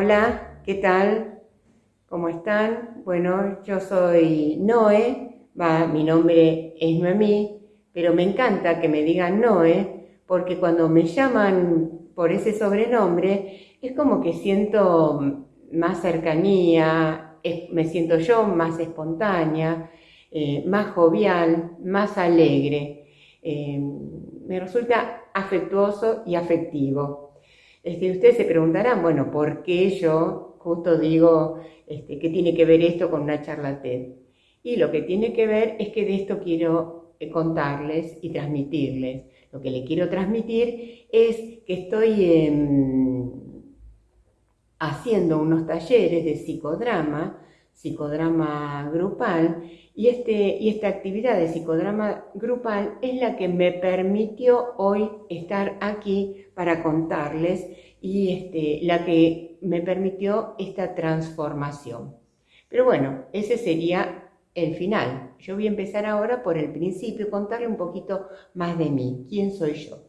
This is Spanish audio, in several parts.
Hola, ¿qué tal? ¿Cómo están? Bueno, yo soy Noé, mi nombre es Noemí, pero me encanta que me digan Noé, porque cuando me llaman por ese sobrenombre, es como que siento más cercanía, me siento yo más espontánea, eh, más jovial, más alegre. Eh, me resulta afectuoso y afectivo. Este, ustedes se preguntarán, bueno, ¿por qué yo justo digo este, tiene que ver esto con una charla? Y lo que tiene que ver es que de esto quiero eh, contarles y transmitirles. Lo que le quiero transmitir es que estoy em, haciendo unos talleres de psicodrama, psicodrama grupal, y, este, y esta actividad de psicodrama grupal es la que me permitió hoy estar aquí para contarles y este, la que me permitió esta transformación. Pero bueno, ese sería el final. Yo voy a empezar ahora por el principio, contarle un poquito más de mí, quién soy yo.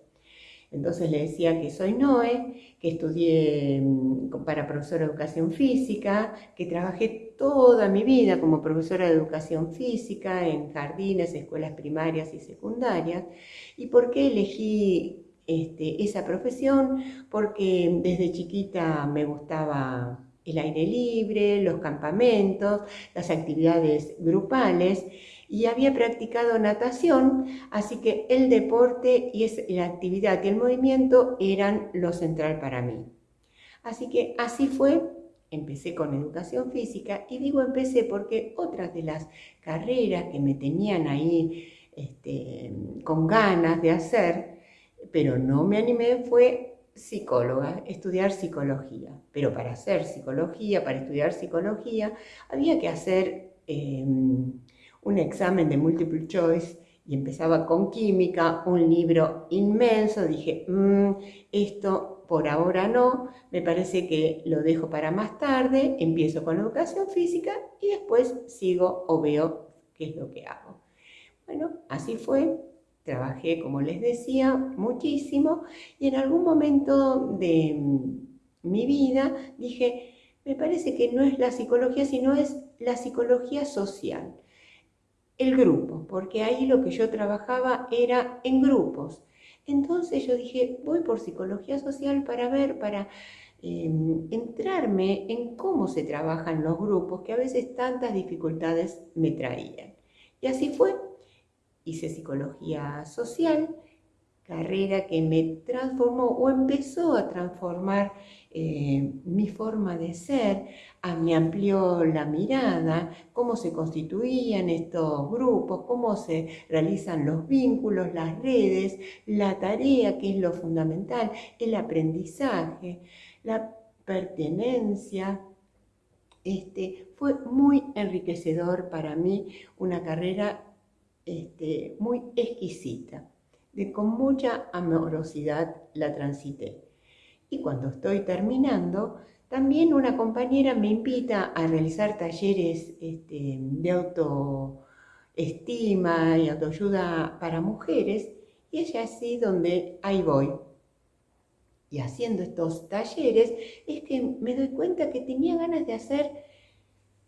Entonces le decía que soy Noé, que estudié mm, para profesora de educación física, que trabajé toda mi vida como profesora de educación física en jardines, escuelas primarias y secundarias. ¿Y por qué elegí este, esa profesión porque desde chiquita me gustaba el aire libre, los campamentos, las actividades grupales y había practicado natación, así que el deporte y la actividad y el movimiento eran lo central para mí. Así que así fue, empecé con educación física y digo empecé porque otras de las carreras que me tenían ahí este, con ganas de hacer, pero no me animé, fue psicóloga, estudiar psicología. Pero para hacer psicología, para estudiar psicología, había que hacer em, un examen de multiple choice y empezaba con química, un libro inmenso, dije, mm, esto por ahora no, me parece que lo dejo para más tarde, empiezo con educación física y después sigo o veo qué es lo que hago. Bueno, así fue, Trabajé, como les decía, muchísimo y en algún momento de mi vida dije, me parece que no es la psicología, sino es la psicología social, el grupo, porque ahí lo que yo trabajaba era en grupos. Entonces yo dije, voy por psicología social para ver, para em, entrarme en cómo se trabajan los grupos que a veces tantas dificultades me traían. Y así fue, hice psicología social, carrera que me transformó o empezó a transformar eh, mi forma de ser, a, me amplió la mirada, cómo se constituían estos grupos, cómo se realizan los vínculos, las redes, la tarea, que es lo fundamental, el aprendizaje, la pertenencia. Este, fue muy enriquecedor para mí una carrera este, muy exquisita, con mucha amorosidad la transité. Y cuando estoy terminando, también una compañera me invita a realizar talleres este, de autoestima y autoayuda para mujeres, y es así donde ahí voy. Y haciendo estos talleres es que me doy cuenta que tenía ganas de hacer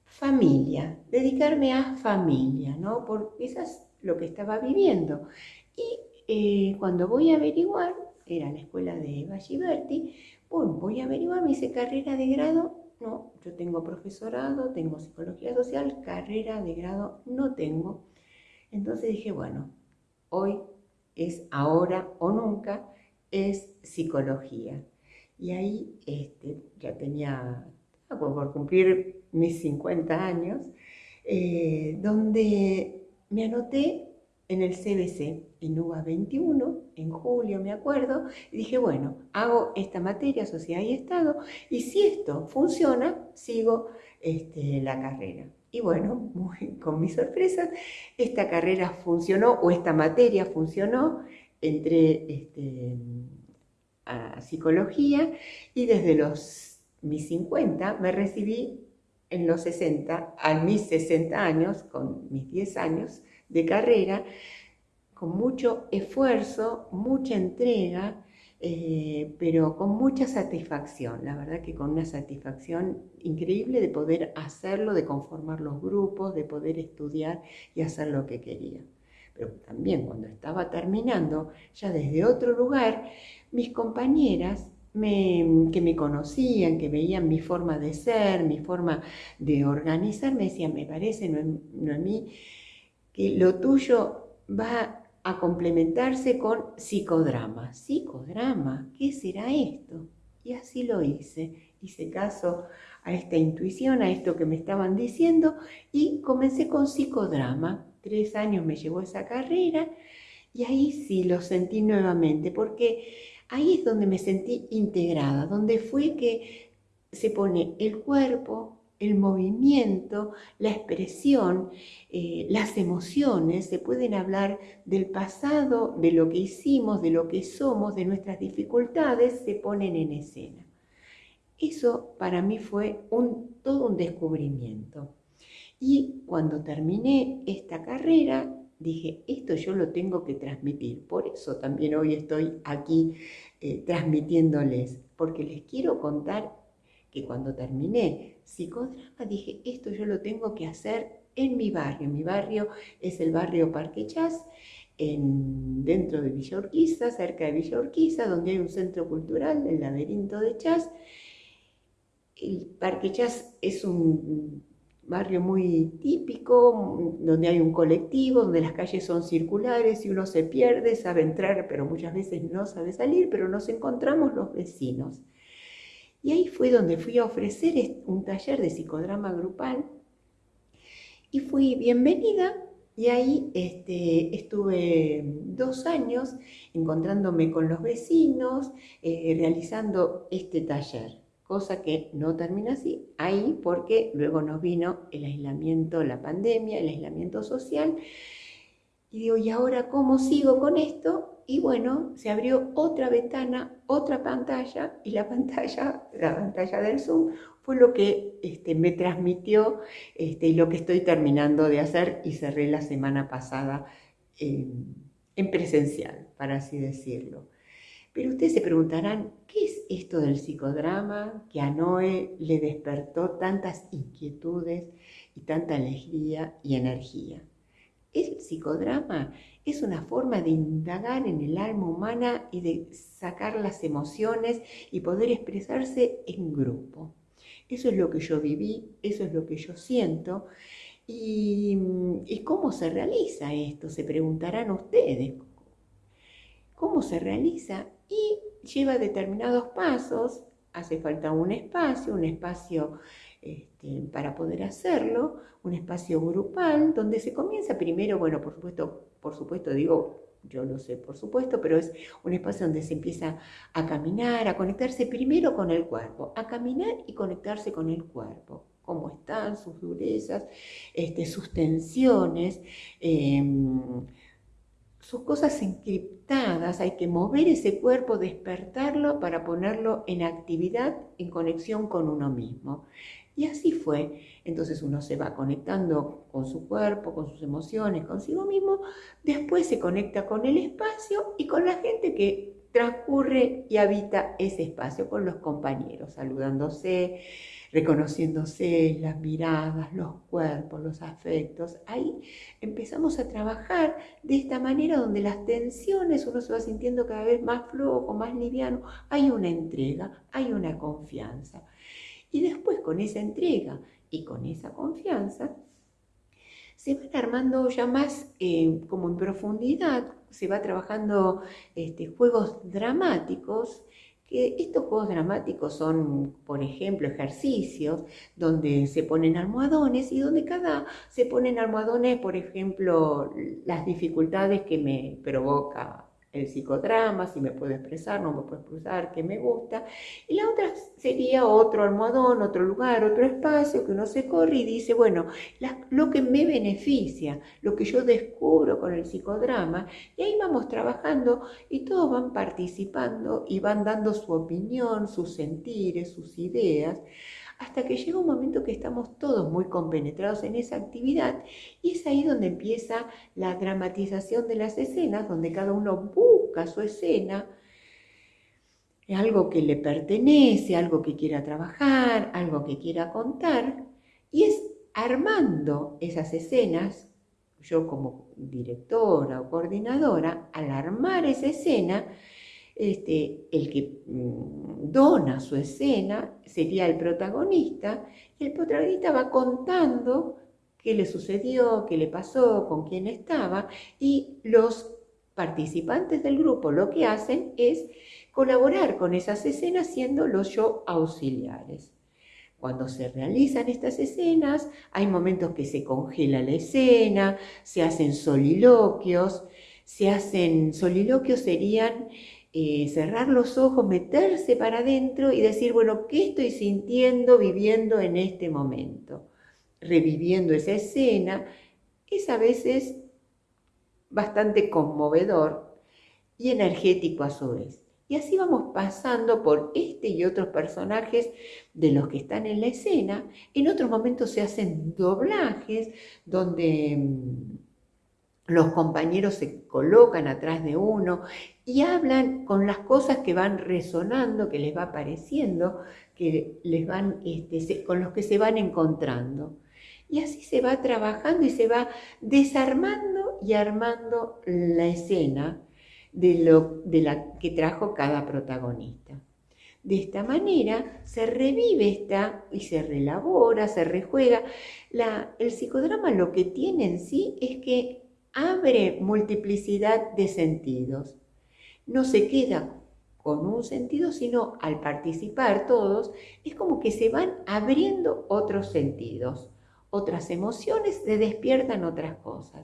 familia, dedicarme a familia, ¿no? Porque esas lo que estaba viviendo. Y eh, cuando voy a averiguar, era la escuela de Valliberti, bueno, voy a averiguar, me hice carrera de grado, no, yo tengo profesorado, tengo psicología social, carrera de grado no tengo. Entonces dije, bueno, hoy es ahora o nunca, es psicología. Y ahí este, ya tenía, por cumplir mis 50 años, eh, donde me anoté en el CBC, en UBA 21, en julio me acuerdo, y dije, bueno, hago esta materia, sociedad y Estado, y si esto funciona, sigo este, la carrera. Y bueno, con mi sorpresa, esta carrera funcionó, o esta materia funcionó, entré este, a psicología, y desde los mis 50 me recibí en los 60, a mis 60 años, con mis 10 años de carrera, con mucho esfuerzo, mucha entrega, eh, pero con mucha satisfacción, la verdad que con una satisfacción increíble de poder hacerlo, de conformar los grupos, de poder estudiar y hacer lo que quería. Pero también cuando estaba terminando, ya desde otro lugar, mis compañeras que me conocían, que veían mi forma de ser, mi forma de organizar, me decían, me parece, Noemí, que lo tuyo va a complementarse con psicodrama. ¿Psicodrama? ¿Qué será esto? Y así lo hice. Hice caso a esta intuición, a esto que me estaban diciendo y comencé con psicodrama. Tres años me llevó esa carrera y ahí sí lo sentí nuevamente porque ahí es donde me sentí integrada, donde fue que se pone el cuerpo, el movimiento, la expresión, eh, las emociones, se pueden hablar del pasado, de lo que hicimos, de lo que somos, de nuestras dificultades, se ponen en escena. Eso para mí fue un, todo un descubrimiento. Y cuando terminé esta carrera, dije, esto yo lo tengo que transmitir. Por eso también hoy estoy aquí eh, transmitiéndoles, porque les quiero contar que cuando terminé psicodrama dije, esto yo lo tengo que hacer en mi barrio. Mi barrio es el barrio Parque Chas, en, dentro de Villa Urquiza, cerca de Villa Urquiza, donde hay un centro cultural, el laberinto de Chas. El Parque Chas es un barrio muy típico, donde hay un colectivo, donde las calles son circulares y uno se pierde, sabe entrar, pero muchas veces no sabe salir, pero nos encontramos los vecinos. Y ahí fue donde fui a ofrecer un taller de psicodrama grupal. Y fui bienvenida. Y ahí este, estuve dos años encontrándome con los vecinos, eh, realizando este taller, cosa que no termina así, ahí porque luego nos vino el aislamiento, la pandemia, el aislamiento social. Y digo, ¿y ahora cómo sigo con esto? y bueno, se abrió otra ventana, otra pantalla, y la pantalla, la pantalla del Zoom, fue lo que este, me transmitió este, y lo que estoy terminando de hacer y cerré la semana pasada en presencial, para así decirlo. Pero ustedes se preguntarán, ¿qué es esto del psicodrama que a Noé le despertó tantas inquietudes y tanta alegría y energía? El psicodrama es una forma de indagar en el alma humana y de sacar las emociones y poder expresarse en grupo. Eso es lo que yo viví, eso es lo que yo siento. ¿Y, cómo se realiza esto? Se preguntarán ustedes. ¿Cómo se realiza? Y lleva determinados pasos, hace falta un espacio, un espacio este, para poder hacerlo, un espacio grupal donde se comienza primero, bueno, por supuesto, por supuesto digo, yo lo sé por supuesto, pero es un espacio donde se empieza a caminar, a conectarse primero con el cuerpo, a caminar y conectarse con el cuerpo, cómo están sus durezas, este, sus tensiones, em, sus cosas encriptadas, hay que mover ese cuerpo, despertarlo para ponerlo en actividad, en conexión con uno mismo. Y así fue. Entonces uno se va conectando con su cuerpo, con sus emociones, consigo mismo, después se conecta con el espacio y con la gente que transcurre y habita ese espacio, con los compañeros, saludándose, reconociéndose las miradas, los cuerpos, los afectos. Ahí empezamos a trabajar de esta manera donde las tensiones uno se va sintiendo cada vez más flojo, más liviano. Hay una entrega, hay una confianza. Y después con esa entrega y con esa confianza, se van armando ya más eh, como en profundidad, se va trabajando este, juegos dramáticos, que estos juegos dramáticos son, por ejemplo, ejercicios donde se ponen almohadones y donde cada se ponen almohadones, por ejemplo, las dificultades que me provoca el psicodrama, si me puedo expresar, no me puedo expresar, qué me gusta. Y la otra sería otro almohadón, otro lugar, otro espacio que uno se corre y dice, bueno, lo que me beneficia, lo que yo descubro con el psicodrama, y ahí vamos trabajando y todos van participando y van dando su opinión, sus sentires, sus ideas hasta que llega un momento que estamos todos muy compenetrados en esa actividad y es ahí donde empieza la dramatización de las escenas, donde cada uno busca su escena algo que le pertenece, algo que quiera trabajar, algo que quiera contar, y es armando esas escenas, yo como directora o coordinadora, al armar esa escena, este, el que mm, dona su escena sería el protagonista, y el protagonista va contando qué le sucedió, qué le pasó, con quién estaba, y los participantes del grupo lo que hacen es colaborar con esas escenas siendo los yo auxiliares. Cuando se realizan estas escenas, hay momentos que se congela la escena, se hacen soliloquios, se hacen soliloquios serían eh, cerrar los ojos, meterse para adentro y decir, bueno, ¿qué estoy sintiendo, viviendo en este momento? Reviviendo esa escena, es a veces bastante conmovedor y energético a su vez. Y así vamos pasando por este y otros personajes de los que están en la escena. En otros momentos se hacen doblajes donde mm, los compañeros se colocan atrás de uno y hablan con las cosas que van resonando, que les va apareciendo, que les van, este, con los que se van encontrando. Y así se va trabajando y se va desarmando y armando la escena de, lo, de la que trajo cada protagonista. De esta manera se revive esta y se relabora, se rejuega. El psicodrama lo que tiene en sí es que abre multiplicidad de sentidos. No se queda con un sentido, sino al participar todos, es como que se van abriendo otros sentidos, otras emociones, se despiertan otras cosas.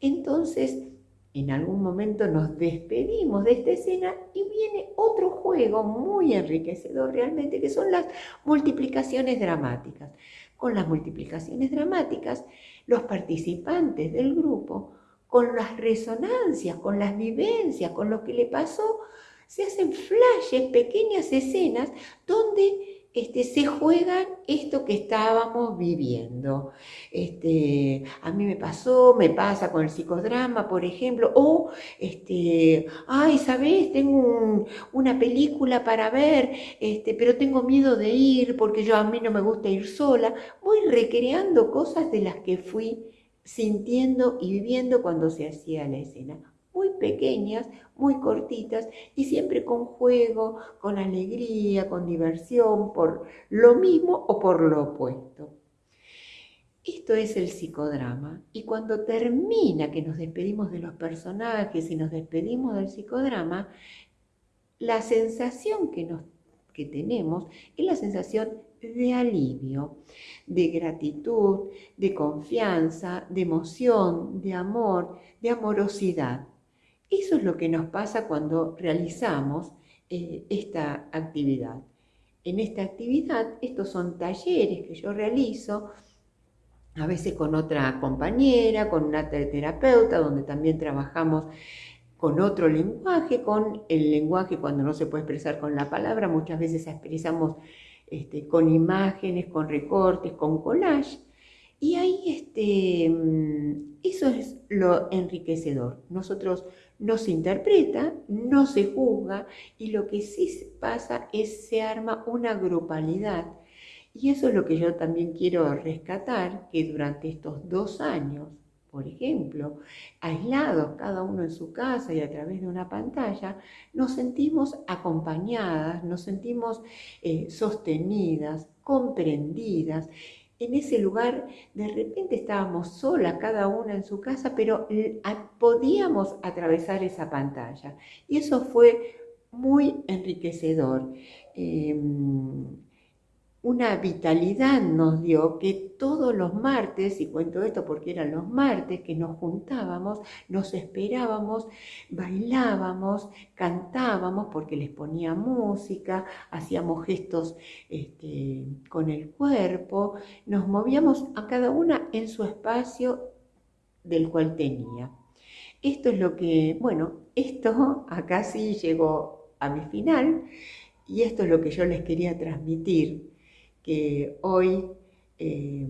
Entonces, en algún momento nos despedimos de esta escena y viene otro juego muy enriquecedor realmente, que son las multiplicaciones dramáticas. Con las multiplicaciones dramáticas, los participantes del grupo, con las resonancias, con las vivencias, con lo que le pasó, se hacen flashes, pequeñas escenas donde este, se juegan esto que estábamos viviendo. Este, a mí me pasó, me pasa con el psicodrama, por ejemplo, o, este, ay, ¿sabes? Tengo una película para ver, este, pero tengo miedo de ir porque yo a mí no me gusta ir sola. Voy recreando cosas de las que fui sintiendo y viviendo cuando se hacía la escena muy pequeñas, muy cortitas y siempre con juego, con alegría, con diversión, por lo mismo o por lo opuesto. Esto es el psicodrama y cuando termina que nos despedimos de los personajes y nos despedimos del psicodrama, la sensación que, nos, que tenemos es la sensación de alivio, de gratitud, de confianza, de emoción, de amor, de amorosidad. Eso es lo que nos pasa cuando realizamos eh, esta actividad. En esta actividad, estos son talleres que yo realizo, a veces con otra compañera, con una terapeuta, donde también trabajamos con otro lenguaje, con el lenguaje cuando no se puede expresar con la palabra, muchas veces expresamos este, con imágenes, con recortes, con collage. Y ahí este, mm, eso es lo enriquecedor. Nosotros no se interpreta, no se juzga y lo que sí pasa es se arma una grupalidad. Y eso es lo que yo también quiero rescatar, que durante estos dos años, por ejemplo, aislados cada uno en su casa y a través de una pantalla, nos sentimos acompañadas, nos sentimos eh, sostenidas, comprendidas en ese lugar de repente estábamos solas, cada una en su casa, pero podíamos atravesar esa pantalla. Y eso fue muy enriquecedor. Em, una vitalidad nos dio que todos los martes, y cuento esto porque eran los martes que nos juntábamos, nos esperábamos, bailábamos, cantábamos porque les ponía música, hacíamos gestos este, con el cuerpo, nos movíamos a cada una en su espacio del cual tenía. Esto es lo que, bueno, esto acá sí llegó a mi final y esto es lo que yo les quería transmitir que hoy eh,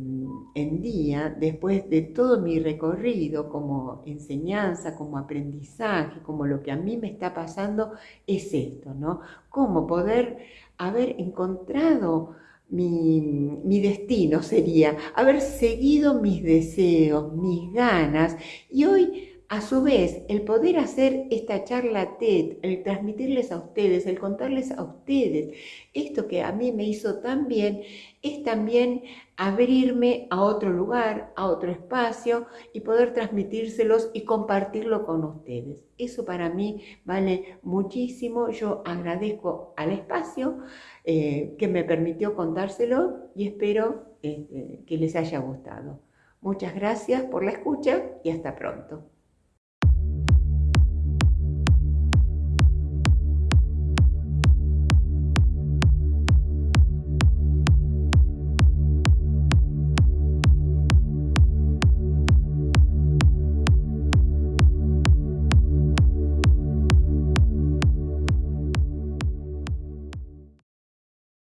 en día, después de todo mi recorrido como enseñanza, como aprendizaje, como lo que a mí me está pasando, es esto, ¿no? Cómo poder haber encontrado mi, mi, destino sería haber seguido mis deseos, mis ganas y hoy a su vez, el poder hacer esta charla TED, el transmitirles a ustedes, el contarles a ustedes esto que a mí me hizo tan bien, es también abrirme a otro lugar, a otro espacio y poder transmitírselos y compartirlo con ustedes. Eso para mí vale muchísimo. Yo agradezco al espacio eh, que me permitió contárselo y espero este, que les haya gustado. Muchas gracias por la escucha y hasta pronto.